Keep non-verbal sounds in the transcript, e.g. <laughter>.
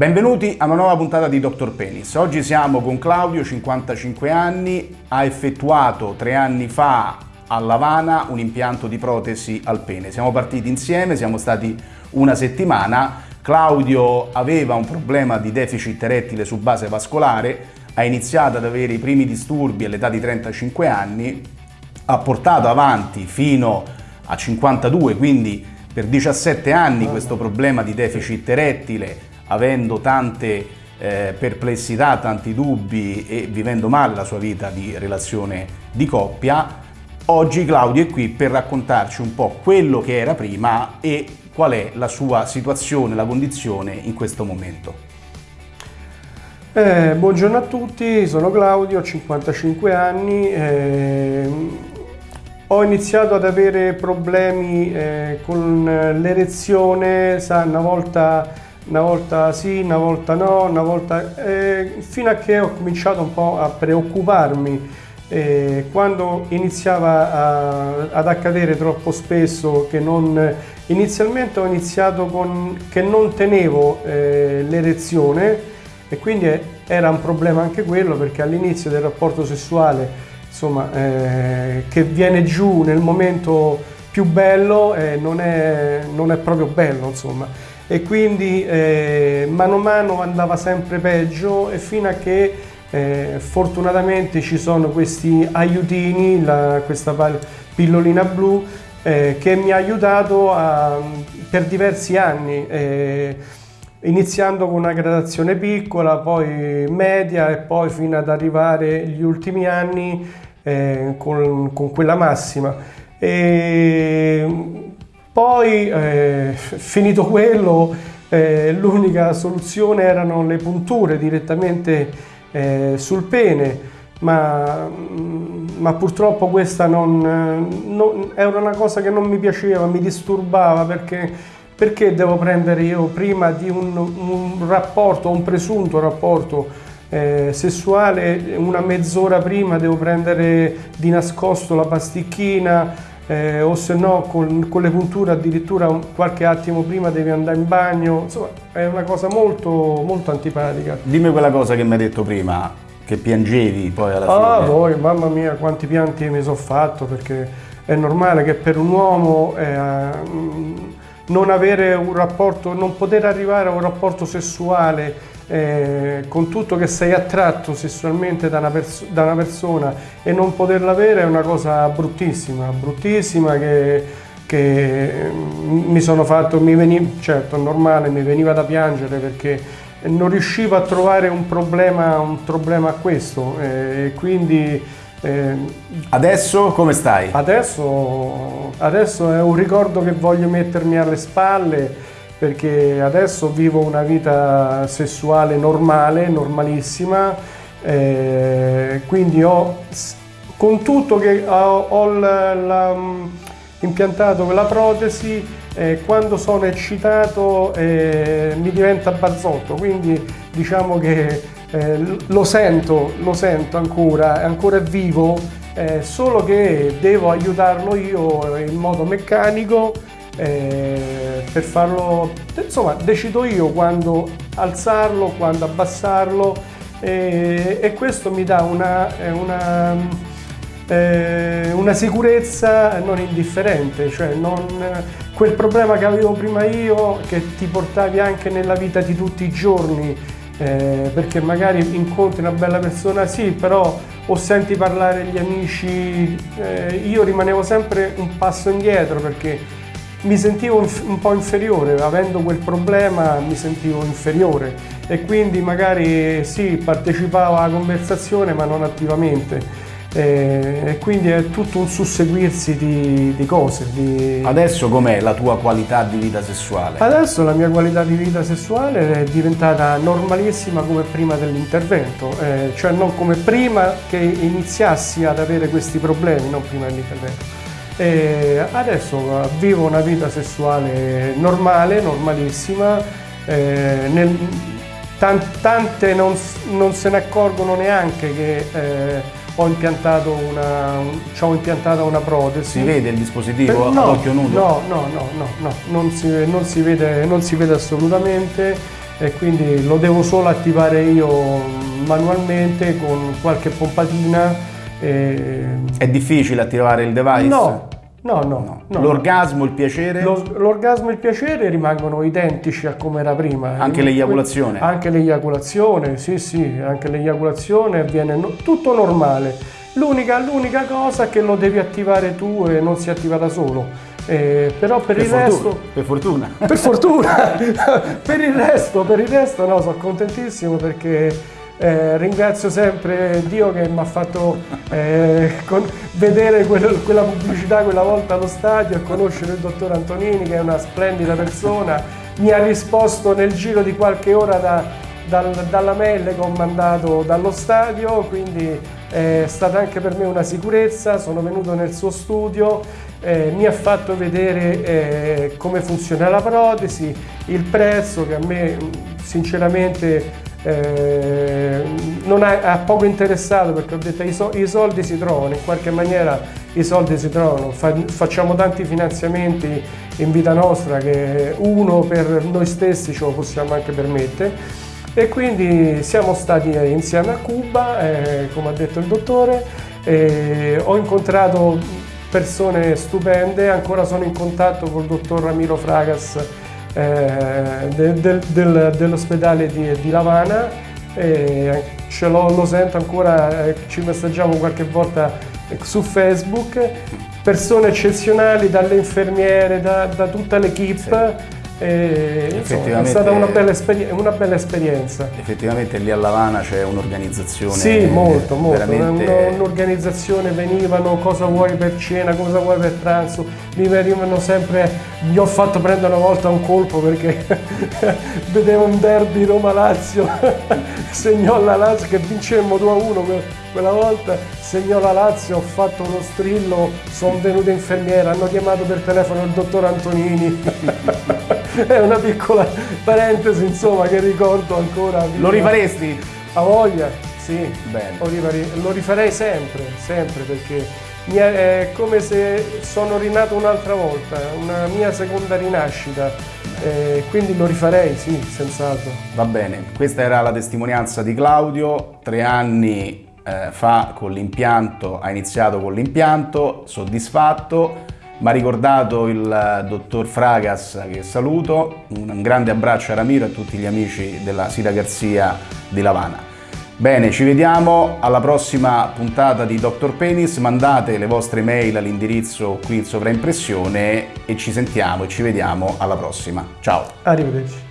Benvenuti a una nuova puntata di Dr. Penis. Oggi siamo con Claudio, 55 anni, ha effettuato tre anni fa a Lavana un impianto di protesi al pene. Siamo partiti insieme, siamo stati una settimana. Claudio aveva un problema di deficit erettile su base vascolare, ha iniziato ad avere i primi disturbi all'età di 35 anni, ha portato avanti fino a 52, quindi per 17 anni questo problema di deficit erettile avendo tante eh, perplessità, tanti dubbi e vivendo male la sua vita di relazione di coppia, oggi Claudio è qui per raccontarci un po' quello che era prima e qual è la sua situazione, la condizione in questo momento. Eh, buongiorno a tutti, sono Claudio, ho 55 anni, eh, ho iniziato ad avere problemi eh, con l'erezione, una volta una volta sì, una volta no, una volta... Eh, fino a che ho cominciato un po' a preoccuparmi eh, quando iniziava a, ad accadere troppo spesso che non... Inizialmente ho iniziato con che non tenevo eh, l'erezione e quindi era un problema anche quello perché all'inizio del rapporto sessuale insomma eh, che viene giù nel momento più bello eh, non, è, non è proprio bello insomma e quindi eh, mano a mano andava sempre peggio e fino a che eh, fortunatamente ci sono questi aiutini, la, questa pillolina blu eh, che mi ha aiutato a, per diversi anni eh, iniziando con una gradazione piccola, poi media e poi fino ad arrivare agli ultimi anni eh, con, con, quella massima. E poi, eh, finito quello, eh, l'unica soluzione erano le punture direttamente eh, sul pene, ma, mm, ma, purtroppo questa non, non, era una cosa che non mi piaceva, mi disturbava perché, perché devo prendere io prima di un, un rapporto, un presunto rapporto eh, sessuale, una mezz'ora prima devo prendere di nascosto la pasticchina, eh, o se no con, con, le punture addirittura qualche attimo prima devi andare in bagno, insomma è una cosa molto, molto antipatica. Dimmi quella cosa che mi hai detto prima, che piangevi poi alla fine. Ah, poi, mamma mia, quanti pianti mi sono fatto perché è normale che per un uomo eh, non avere un rapporto, non poter arrivare a un rapporto sessuale eh, con tutto che sei attratto sessualmente da una, da una, persona e non poterla avere è una cosa bruttissima, bruttissima che, che mm, mi sono fatto, mi veniva, certo è normale, mi veniva da piangere perché non riuscivo a trovare un problema, un problema a questo eh, e quindi eh, adesso come stai? Adesso, adesso è un ricordo che voglio mettermi alle spalle perché adesso vivo una vita sessuale normale, normalissima, eh, quindi ho, con tutto che ho, ho la, la, impiantato la protesi, eh, quando sono eccitato eh, mi diventa barzotto, quindi diciamo che eh, lo sento, lo sento ancora, ancora è vivo, eh, solo che devo aiutarlo io in modo meccanico eh, per farlo, insomma decido io quando alzarlo, quando abbassarlo eh, e questo mi dà una, una, eh, una sicurezza non indifferente, cioè non, quel problema che avevo prima io che ti portavi anche nella vita di tutti i giorni eh, perché magari incontri una bella persona, sì, però o senti parlare gli amici, eh, io rimanevo sempre un passo indietro perché mi sentivo un po' inferiore, avendo quel problema mi sentivo inferiore e quindi magari sì, partecipavo alla conversazione ma non attivamente. E quindi è tutto un susseguirsi di, di cose. Di... Adesso com'è la tua qualità di vita sessuale? Adesso la mia qualità di vita sessuale è diventata normalissima come prima dell'intervento, eh, cioè non come prima che iniziassi ad avere questi problemi, non prima dell'intervento. E adesso vivo una vita sessuale normale, normalissima, eh, nel, tante non, non, se ne accorgono neanche che eh, ho impiantato una, ho impiantata una protesi. Si vede il dispositivo no, ad occhio nudo? No, no, no, no, no non, si, non, si vede, non si vede assolutamente. e quindi lo devo solo attivare io manualmente con qualche pompatina. E... È difficile attivare il device? No, No, no. no. L'orgasmo, il piacere? l'orgasmo e il piacere rimangono identici a come era prima. Anche l'eiaculazione? Anche l'eiaculazione, sì, sì, anche l'eiaculazione avviene no, tutto normale. L'unica, l'unica cosa è che lo devi attivare tu e non si attiva da solo. Eh, però per, per il fortuna, resto per fortuna per fortuna <laughs> per il resto per il resto no sono contentissimo perché eh, ringrazio sempre Dio che mi ha fatto eh, vedere quel, quella pubblicità quella volta allo stadio e conoscere il dottor Antonini che è una splendida persona. Mi ha risposto nel giro di qualche ora da, dal, dalla mail che ho mandato dallo stadio, quindi è stata anche per me una sicurezza. Sono venuto nel suo studio, eh, mi ha fatto vedere eh, come funziona la protesi, il prezzo che a me sinceramente eh, non ha, ha, poco interessato perché ho detto i, so, i soldi si trovano, in qualche maniera i soldi si trovano, Fa, facciamo tanti finanziamenti in vita nostra che uno per noi stessi ce lo possiamo anche permettere. E quindi siamo stati insieme a Cuba, eh, come ha detto il dottore, eh, ho incontrato persone stupende, ancora sono in contatto col dottor Ramiro Fragas eh, de, de, del, dell'ospedale di, di, Lavana e ce lo, lo sento ancora, eh, ci messaggiamo qualche volta su Facebook, persone eccezionali dalle infermiere, da, da tutta l'equipe. Sì e, insomma, è stata una bella, una bella, esperienza. Effettivamente lì a Lavana c'è un'organizzazione. Sì, molto, molto. Veramente... Un'organizzazione, venivano cosa vuoi per cena, cosa vuoi per pranzo, mi venivano sempre, gli ho fatto prendere una volta un colpo perché <laughs> vedevo un derby Roma-Lazio, <laughs> segnò la Lazio che vincemmo 2-1 quella volta, segnò la Lazio, ho fatto uno strillo, sono venuto infermiera, hanno chiamato per telefono il dottor Antonini. <laughs> è una piccola parentesi insomma che ricordo ancora. Lo rifaresti? A voglia, sì. Bene. Lo rifarei sempre, sempre perché è come se sono rinato un'altra volta, una mia seconda rinascita. Eh, quindi lo rifarei, sì, senz'altro. Va bene, questa era la testimonianza di Claudio, tre anni eh, fa con l'impianto, ha iniziato con l'impianto, soddisfatto, mi ha ricordato il dottor Fragas che saluto, un grande abbraccio a Ramiro e a tutti gli amici della Sira Garzia di Lavana. Bene, ci vediamo alla prossima puntata di Dr. Penis, mandate le vostre mail all'indirizzo qui in sovraimpressione e ci sentiamo e ci vediamo alla prossima. Ciao! Arrivederci!